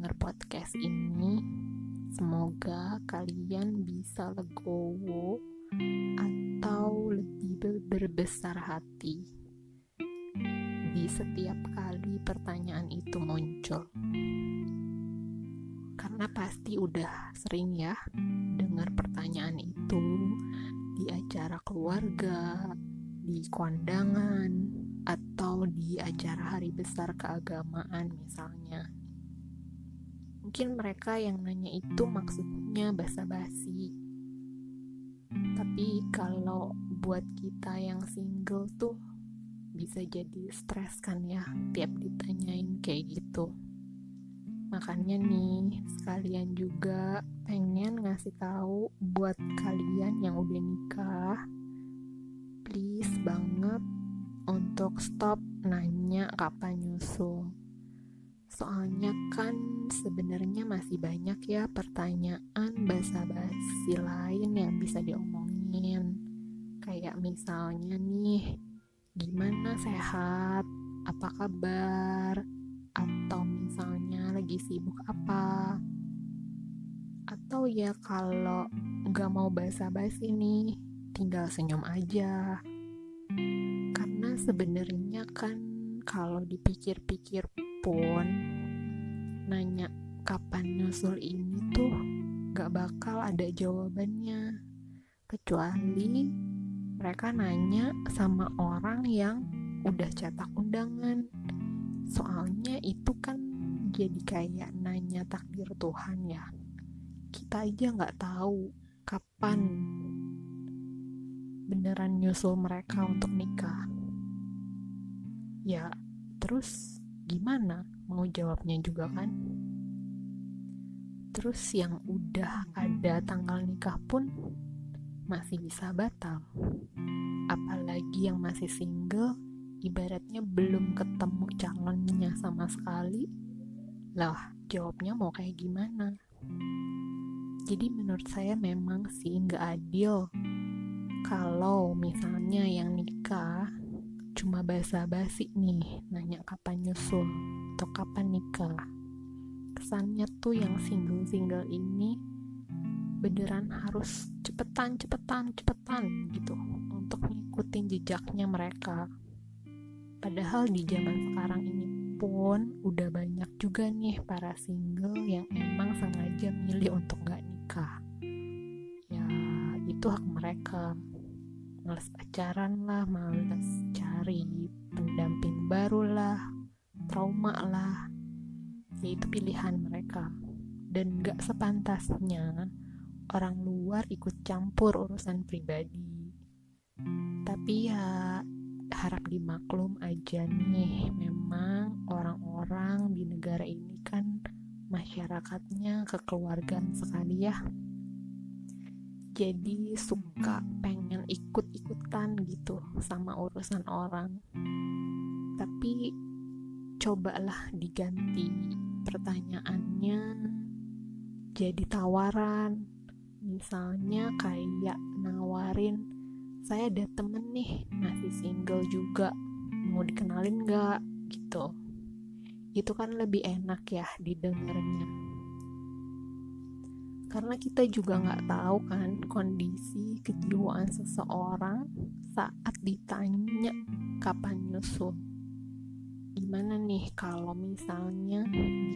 dengar podcast ini, semoga kalian bisa legowo atau lebih berbesar hati di setiap kali pertanyaan itu muncul. Karena pasti udah sering ya dengar pertanyaan itu di acara keluarga, di kondangan, atau di acara hari besar keagamaan misalnya. Mungkin mereka yang nanya itu maksudnya basa-basi, tapi kalau buat kita yang single tuh bisa jadi stres kan ya tiap ditanyain kayak gitu. Makanya nih sekalian juga pengen ngasih tahu buat kalian yang udah nikah please banget untuk stop nanya kapan nyusul soalnya kan sebenarnya masih banyak ya pertanyaan basa-basi lain yang bisa diomongin. Kayak misalnya nih gimana sehat? Apa kabar? Atau misalnya lagi sibuk apa? Atau ya kalau nggak mau basa-basi nih tinggal senyum aja. Karena sebenarnya kan kalau dipikir-pikir pun nanya kapan nyusul ini tuh gak bakal ada jawabannya. Kecuali mereka nanya sama orang yang udah cetak undangan. Soalnya itu kan jadi kayak nanya takdir Tuhan ya. Kita aja nggak tahu kapan beneran nyusul mereka untuk nikah. Ya terus gimana? Mau jawabnya juga kan? Terus yang udah ada tanggal nikah pun masih bisa batal. Apalagi yang masih single ibaratnya belum ketemu calonnya sama sekali. Lah jawabnya mau kayak gimana? Jadi menurut saya memang sih nggak adil kalau misalnya yang nikah cuma basa-basi nih nanya kapan nyusul atau kapan nikah? Kesannya tuh yang single-single ini beneran harus cepetan cepetan cepetan gitu untuk ngikutin jejaknya mereka. Padahal di zaman sekarang ini pun udah banyak juga nih para single yang emang sengaja milih untuk gak nikah. Ya itu hak mereka males pacaran lah, males cari pendamping baru lah, trauma lah, ya itu pilihan mereka. Dan gak sepantasnya orang luar ikut campur urusan pribadi. Tapi ya harap dimaklum aja nih, memang orang-orang di negara ini kan masyarakatnya kekeluargaan sekali ya jadi suka pengen ikut-ikutan gitu sama urusan orang. Tapi cobalah diganti pertanyaannya jadi tawaran. Misalnya kayak nawarin saya ada temen nih masih single juga mau dikenalin gak gitu. Itu kan lebih enak ya didengarnya karena kita juga nggak tahu kan kondisi kejiwaan seseorang saat ditanya kapan nyusul. Gimana nih kalau misalnya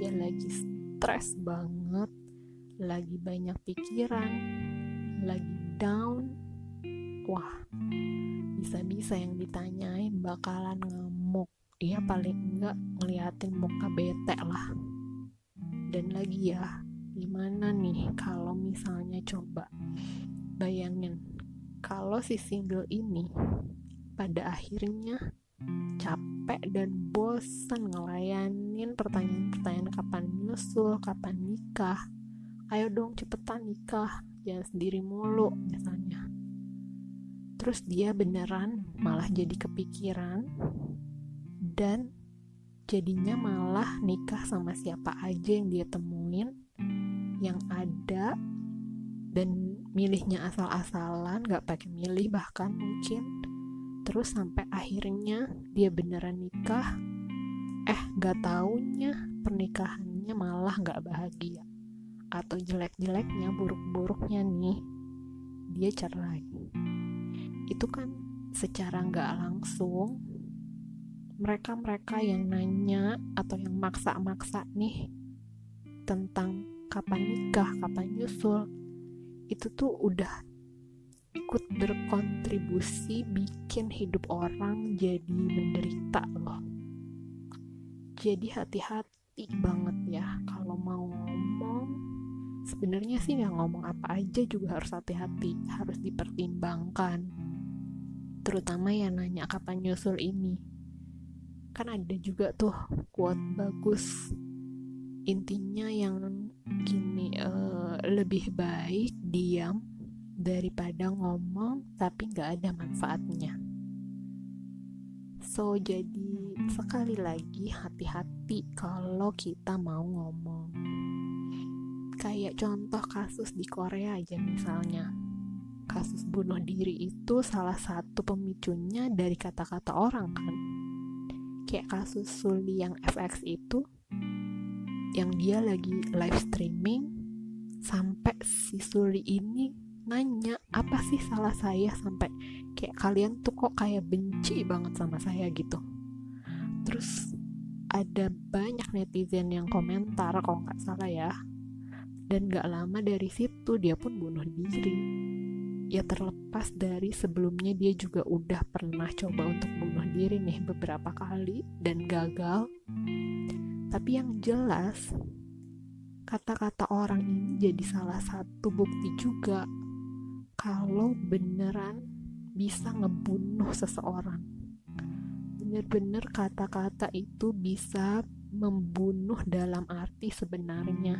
dia lagi stres banget lagi banyak pikiran lagi down? Wah bisa-bisa yang ditanyain bakalan ngamuk. Ya paling enggak ngeliatin muka bete lah. Dan lagi ya gimana nih kalau misalnya coba bayangin kalau si single ini pada akhirnya capek dan bosan ngelayanin pertanyaan-pertanyaan kapan nyusul, kapan nikah. Ayo dong cepetan nikah, jangan sendiri mulu misalnya. Terus dia beneran malah jadi kepikiran dan jadinya malah nikah sama siapa aja yang dia temuin yang ada dan milihnya asal-asalan gak pakai milih bahkan mungkin. Terus sampai akhirnya dia beneran nikah. Eh gak taunya pernikahannya malah gak bahagia. Atau jelek-jeleknya buruk-buruknya nih dia cerai. Itu kan secara gak langsung mereka-mereka yang nanya atau yang maksa-maksa nih tentang kapan nikah, kapan nyusul itu tuh udah ikut berkontribusi bikin hidup orang jadi menderita loh. Jadi hati-hati banget ya kalau mau ngomong sebenarnya sih yang ngomong apa aja juga harus hati-hati harus dipertimbangkan. Terutama yang nanya kapan nyusul ini. Kan ada juga tuh quote bagus intinya yang gini uh, lebih baik diam daripada ngomong tapi nggak ada manfaatnya. So jadi sekali lagi hati-hati kalau kita mau ngomong. Kayak contoh kasus di Korea aja misalnya. Kasus bunuh diri itu salah satu pemicunya dari kata-kata orang kan. Kayak kasus Suli yang FX itu yang dia lagi live streaming sampai si Suli ini nanya apa sih salah saya? Sampai kayak kalian tuh kok kayak benci banget sama saya gitu. Terus ada banyak netizen yang komentar kalau nggak salah ya. Dan gak lama dari situ dia pun bunuh diri. Ya terlepas dari sebelumnya dia juga udah pernah coba untuk bunuh diri nih beberapa kali dan gagal tapi yang jelas kata-kata orang ini jadi salah satu bukti juga kalau beneran bisa ngebunuh seseorang. Bener-bener kata-kata itu bisa membunuh dalam arti sebenarnya.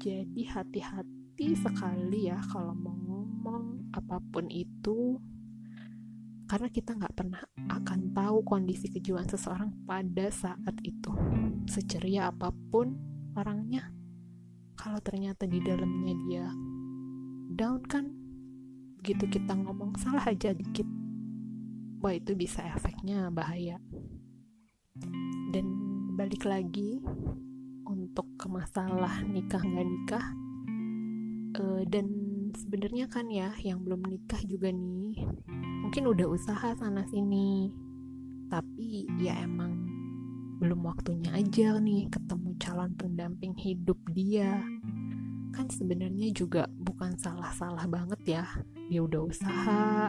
Jadi hati-hati sekali ya kalau mau ngomong apa pun itu karena kita nggak pernah akan tahu kondisi kejiwaan seseorang pada saat itu. Seceria apa pun orangnya kalau ternyata di dalamnya dia down kan begitu kita ngomong salah aja dikit. Wah itu bisa efeknya bahaya. Dan balik lagi untuk ke masalah nikah nggak nikah uh, dan sebenarnya kan ya yang belum nikah juga nih mungkin udah usaha sana sini. Tapi ya emang belum waktunya aja nih ketemu calon pendamping hidup dia. Kan sebenarnya juga bukan salah-salah banget ya dia udah usaha.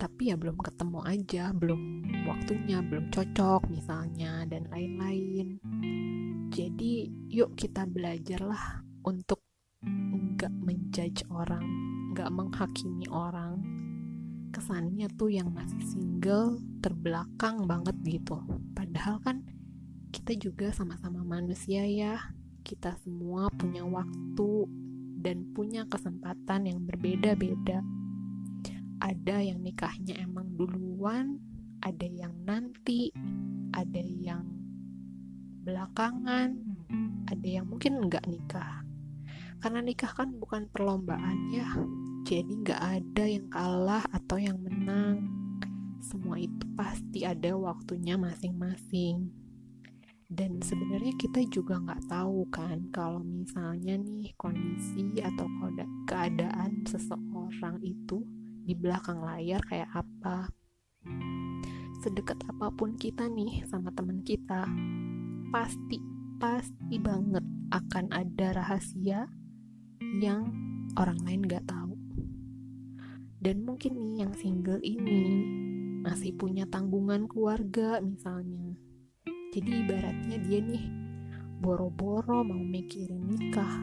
Tapi ya belum ketemu aja belum waktunya belum cocok misalnya dan lain-lain. Jadi yuk kita belajarlah untuk nggak menjudge orang nggak menghakimi orang kesannya tuh yang masih single terbelakang banget gitu padahal kan kita juga sama-sama manusia ya kita semua punya waktu dan punya kesempatan yang berbeda-beda. Ada yang nikahnya emang duluan, ada yang nanti, ada yang belakangan, ada yang mungkin nggak nikah. Karena nikah kan bukan perlombaan ya, jadi nggak ada yang kalah atau yang menang. Semua itu pasti ada waktunya masing-masing. Dan sebenarnya kita juga nggak tahu kan kalau misalnya nih kondisi atau keadaan seseorang itu di belakang layar kayak apa. Sedekat apa pun kita nih sama teman kita pasti pasti banget akan ada rahasia yang orang lain gak tahu dan mungkin nih yang single ini masih punya tanggungan keluarga misalnya. Jadi ibaratnya dia nih boro-boro mau mikirin nikah.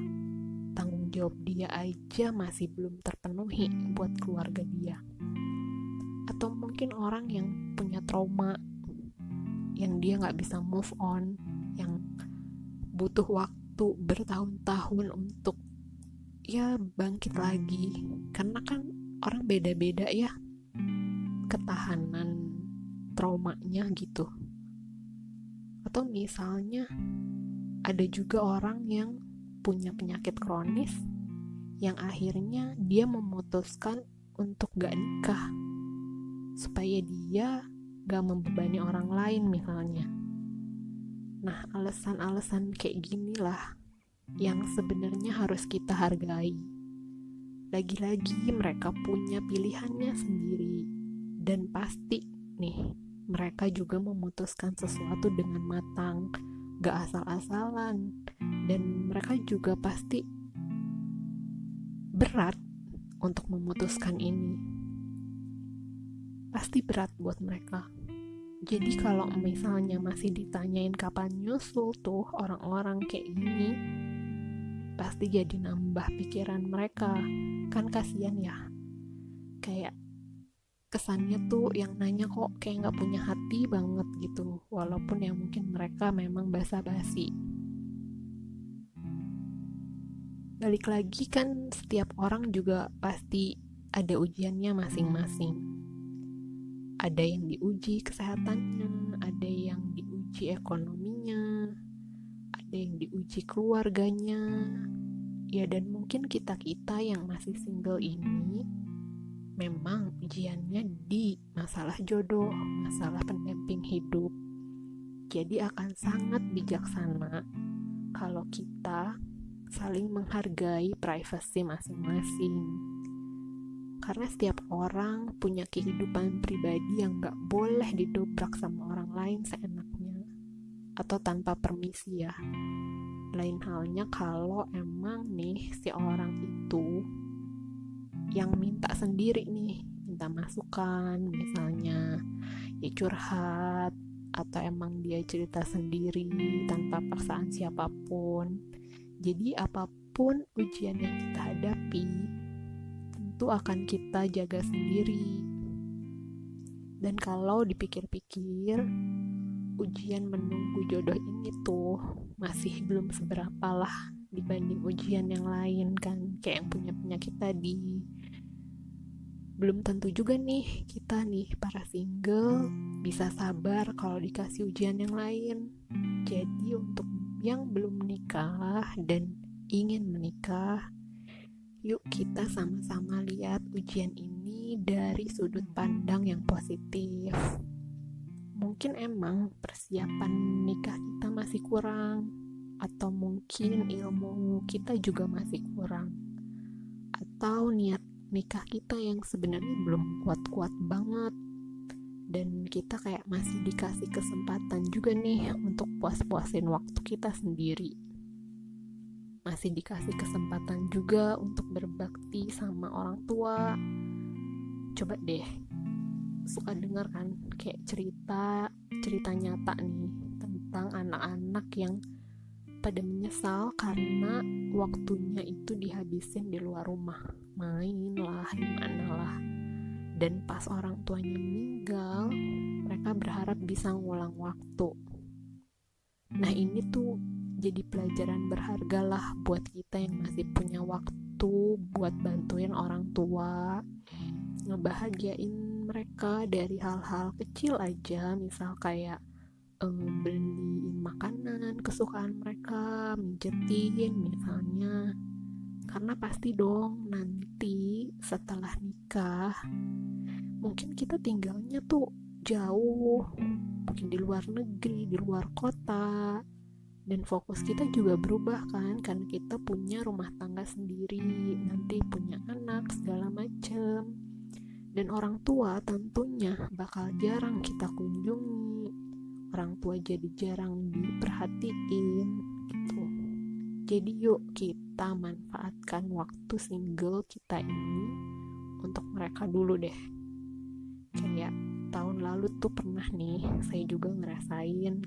Tanggung jawab dia aja masih belum terpenuhi buat keluarga dia. Atau mungkin orang yang punya trauma yang dia nggak bisa move on yang butuh waktu bertahun-tahun untuk ya bangkit lagi. Karena kan orang beda-beda ya. Ketahanan traumanya gitu. Atau misalnya ada juga orang yang punya penyakit kronis yang akhirnya dia memutuskan untuk gak nikah. Supaya dia gak membebani orang lain misalnya. Nah alasan-alasan kayak gini lah yang sebenarnya harus kita hargai lagi-lagi mereka punya pilihannya sendiri. Dan pasti nih mereka juga memutuskan sesuatu dengan matang gak asal-asalan. Dan mereka juga pasti berat untuk memutuskan ini. Pasti berat buat mereka. Jadi kalau misalnya masih ditanyain kapan nyusul tuh orang-orang kayak gini, pasti jadi nambah pikiran mereka. Kan kasihan ya. Kayak kesannya tuh yang nanya kok kayak nggak punya hati banget gitu. Walaupun ya mungkin mereka memang basa-basi. Balik lagi kan setiap orang juga pasti ada ujiannya masing-masing ada yang diuji kesehatannya, ada yang diuji ekonominya, ada yang diuji keluarganya. Ya dan mungkin kita-kita yang masih single ini memang ujiannya di masalah jodoh, masalah pendamping hidup. Jadi akan sangat bijaksana kalau kita saling menghargai privasi masing-masing karena setiap orang punya kehidupan pribadi yang gak boleh didobrak sama orang lain seenaknya atau tanpa permisi ya lain halnya kalau emang nih si orang itu yang minta sendiri nih minta masukan misalnya ya curhat atau emang dia cerita sendiri tanpa paksaan siapa pun jadi apa pun ujian yang kita hadapi itu akan kita jaga sendiri. Dan kalau dipikir-pikir, ujian menunggu jodoh ini tuh masih belum seberapa lah dibanding ujian yang lain kan. Kayak yang punya penyakit tadi. Belum tentu juga nih kita nih para single bisa sabar kalau dikasih ujian yang lain. Jadi untuk yang belum menikah dan ingin menikah Yuk kita sama-sama lihat ujian ini dari sudut pandang yang positif. Mungkin emang persiapan nikah kita masih kurang atau mungkin ilmu kita juga masih kurang. Atau niat nikah kita yang sebenarnya belum kuat-kuat banget dan kita kayak masih dikasih kesempatan juga nih untuk puas-puasin waktu kita sendiri masih dikasih kesempatan juga untuk berbakti sama orang tua coba deh suka dengar kan kayak cerita cerita nyata nih tentang anak-anak yang pada menyesal karena waktunya itu dihabisin di luar rumah. Main lah gimana lah. Dan pas orang tuanya meninggal mereka berharap bisa ngulang waktu. Nah ini tuh jadi pelajaran berharga lah buat kita yang masih punya waktu buat bantuin orang tua ngebahagiain mereka dari hal-hal kecil aja misal kayak um, beliin makanan kesukaan mereka mijetin misalnya. Karena pasti dong nanti setelah nikah mungkin kita tinggalnya tuh jauh mungkin di luar negeri di luar kota. Dan fokus kita juga berubah kan karena kita punya rumah tangga sendiri nanti punya anak segala macem dan orang tua tentunya bakal jarang kita kunjungi. Orang tua jadi jarang diperhatiin gitu. Jadi yuk kita manfaatkan waktu single kita ini untuk mereka dulu deh. Kayak tahun lalu tuh pernah nih saya juga ngerasain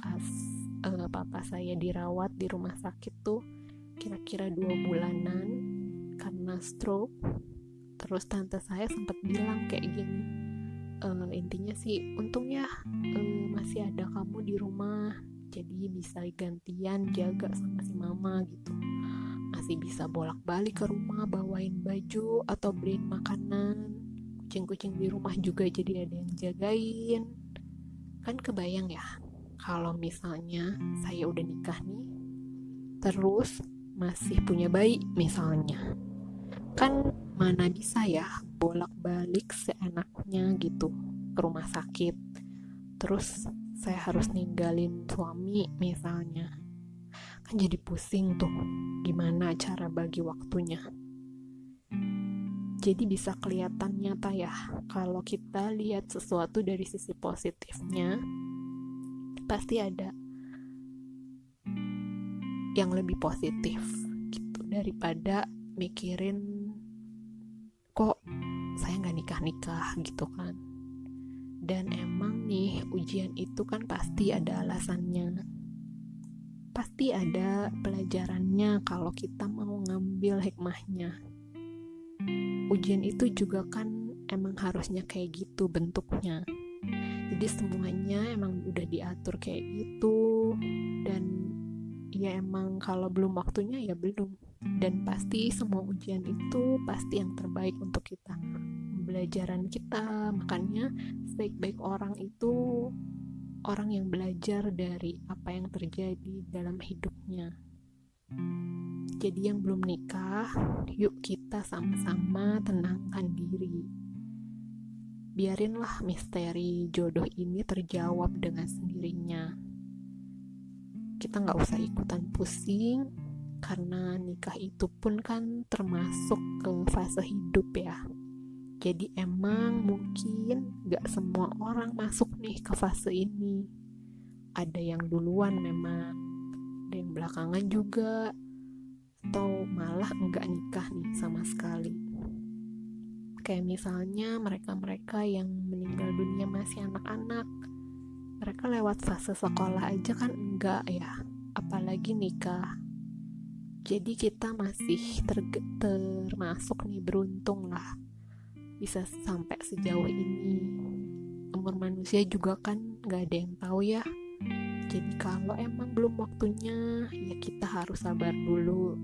pas uh, papa saya dirawat di rumah sakit tuh kira-kira dua bulanan karena stroke terus tante saya sempat bilang kayak gini e, intinya sih untung ya e, masih ada kamu di rumah jadi bisa gantian jaga sama si mama gitu. Masih bisa bolak-balik ke rumah bawain baju atau beliin makanan kucing-kucing di rumah juga jadi ada yang jagain. Kan kebayang ya kalau misalnya saya udah nikah nih terus masih punya bayi misalnya. Kan mana bisa ya bolak-balik seenaknya gitu ke rumah sakit? Terus saya harus ninggalin suami misalnya. Kan jadi pusing tuh gimana cara bagi waktunya. Jadi bisa kelihatan nyata ya kalau kita lihat sesuatu dari sisi positifnya pasti ada yang lebih positif gitu daripada mikirin kok saya nggak nikah-nikah gitu kan. Dan emang nih ujian itu kan pasti ada alasannya. Pasti ada pelajarannya kalau kita mau ngambil hikmahnya. Ujian itu juga kan emang harusnya kayak gitu bentuknya. Jadi semuanya emang udah diatur kayak gitu. Dan ya emang kalau belum waktunya ya belum dan pasti semua ujian itu pasti yang terbaik untuk kita. Pembelajaran kita makanya sebaik-baik orang itu orang yang belajar dari apa yang terjadi dalam hidupnya. Jadi yang belum nikah yuk kita sama-sama tenangkan diri. Biarinlah misteri jodoh ini terjawab dengan sendirinya. Kita nggak usah ikutan pusing karena nikah itu pun kan termasuk ke fase hidup ya. Jadi emang mungkin gak semua orang masuk nih ke fase ini. Ada yang duluan memang ada yang belakangan juga atau malah enggak nikah nih sama sekali. Kayak misalnya mereka-mereka yang meninggal dunia masih anak-anak mereka lewat fase sekolah aja kan enggak ya. Apalagi nikah jadi kita masih ter termasuk nih beruntung lah. Bisa sampai sejauh ini. Umur manusia juga kan gak ada yang tahu ya. Jadi kalau emang belum waktunya ya kita harus sabar dulu.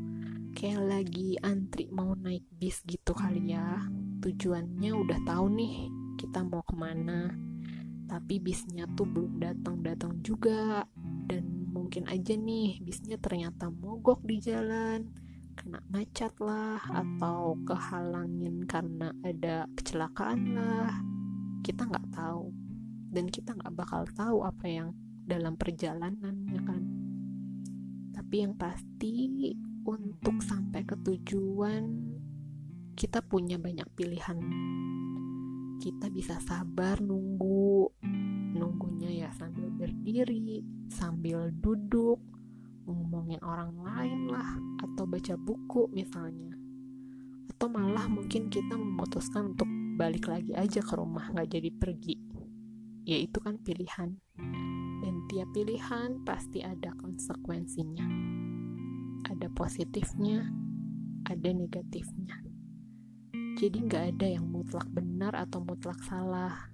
Kayak lagi antri mau naik bis gitu kali ya. Tujuannya udah tahu nih kita mau ke mana. Tapi bisnya tuh belum datang-datang juga. Dan mungkin aja nih bisnya ternyata mogok di jalan kena macet lah atau kehalangin karena ada kecelakaan lah. Kita nggak tahu dan kita nggak bakal tahu apa yang dalam perjalanan ya kan. Tapi yang pasti untuk sampai ke tujuan kita punya banyak pilihan. Kita bisa sabar nunggu nunggunya ya sambil berdiri sambil duduk ngomongin orang lain lah atau baca buku misalnya. Atau malah mungkin kita memutuskan untuk balik lagi aja ke rumah nggak jadi pergi. Ya itu kan pilihan. Dan tiap pilihan pasti ada konsekuensinya. Ada positifnya ada negatifnya. Jadi nggak ada yang mutlak benar atau mutlak salah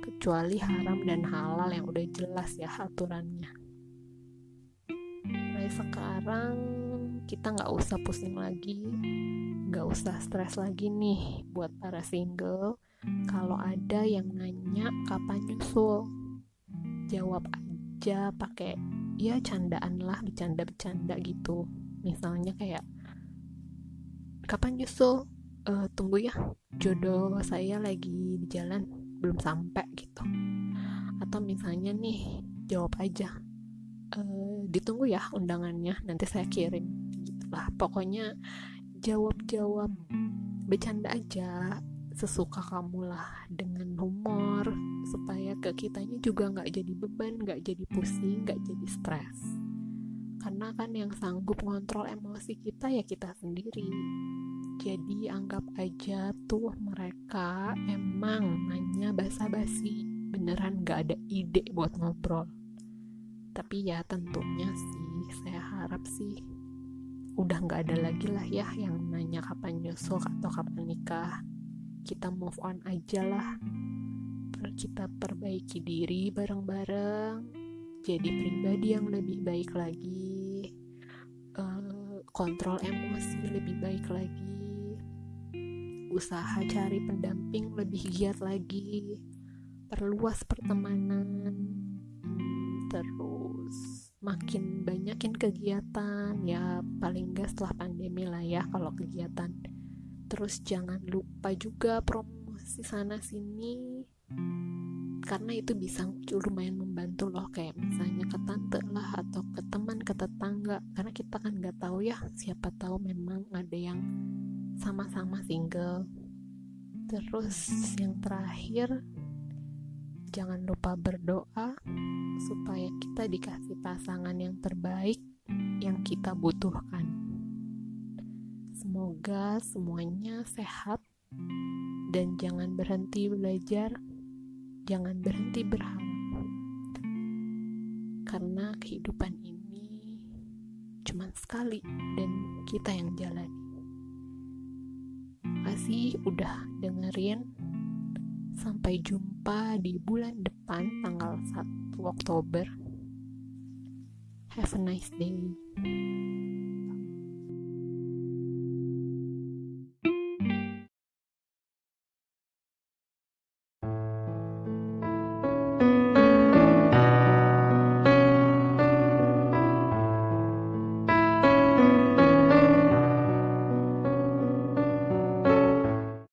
kecuali haram dan halal yang udah jelas ya aturannya. Mulai sekarang kita nggak usah pusing lagi nggak usah stres lagi nih buat para single. Kalau ada yang nanya kapan nyusul jawab aja pakai ya candaan lah bercanda-bercanda gitu. Misalnya kayak kapan nyusul? Uh, tunggu ya jodoh saya lagi di jalan belum sampai gitu. Atau misalnya nih jawab aja. E, ditunggu ya undangannya nanti saya kirim. Gitulah pokoknya jawab-jawab bercanda aja sesuka kamu lah dengan humor supaya ke kitanya juga nggak jadi beban nggak jadi pusing nggak jadi stres. Karena kan yang sanggup ngontrol emosi kita ya kita sendiri jadi anggap aja tuh mereka emang nanya basa-basi. Beneran gak ada ide buat ngobrol. Tapi ya tentunya sih saya harap sih udah nggak ada lagi lah ya yang nanya kapan nyusul atau kapan nikah. Kita move on aja lah. Kita perbaiki diri bareng-bareng. Jadi pribadi yang lebih baik lagi. Uh, kontrol emosi lebih baik lagi usaha cari pendamping lebih giat lagi perluas pertemanan terus makin banyakin kegiatan. Ya paling gak setelah pandemi lah ya kalau kegiatan. Terus jangan lupa juga promosi sana sini karena itu bisa lumayan membantu loh kayak misalnya ke tante lah atau ke teman ke tetangga. Karena kita kan nggak tahu ya siapa tahu memang ada yang sama-sama single. Terus yang terakhir jangan lupa berdoa supaya kita dikasih pasangan yang terbaik yang kita butuhkan. Semoga semuanya sehat dan jangan berhenti belajar jangan berhenti berharap. Karena kehidupan ini cuma sekali dan kita yang jalani kasih udah dengerin? Sampai jumpa di bulan depan tanggal 1 Oktober. Have a nice day